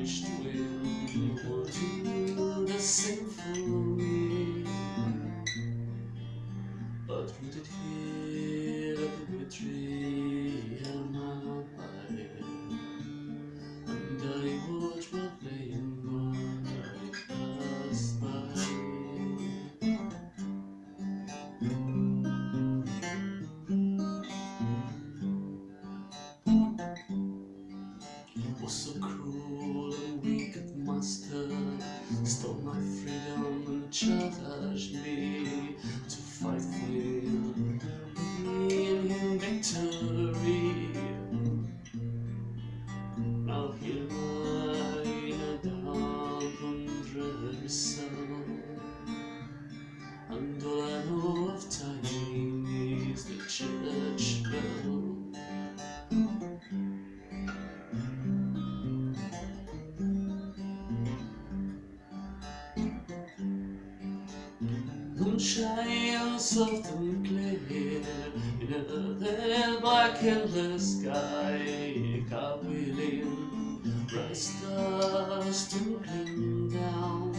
Wish the wind would do the me. But would it hear the tree and my body? And I watch my as it pass by. was so freedom challenged me To fight for him Moonshine soft and clear In a then black endless sky Carwheeling bright stars twinkling down.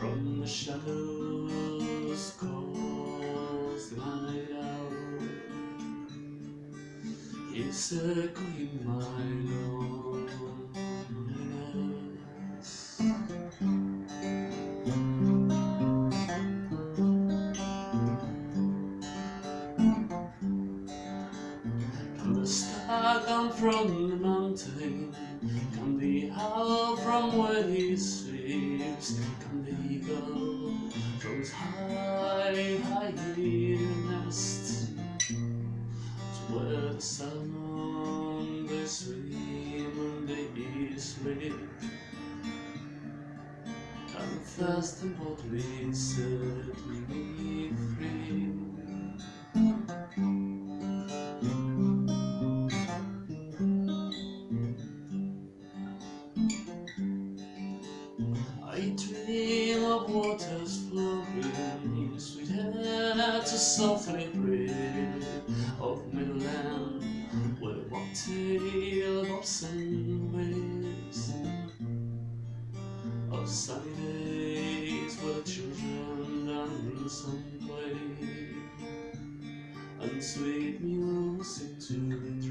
From the shadows calls the night out. It's echoing my loneliness down from the mountain Come the owl from where he sleeps Come the eagle from his high, high nest To where the salmon they swim and they sleep And fast and boldly set me free of waters flowing, sweet air to softly breathe, of midland where the of bobs and waves, of sunny days where the children dance and play, and sweet music to the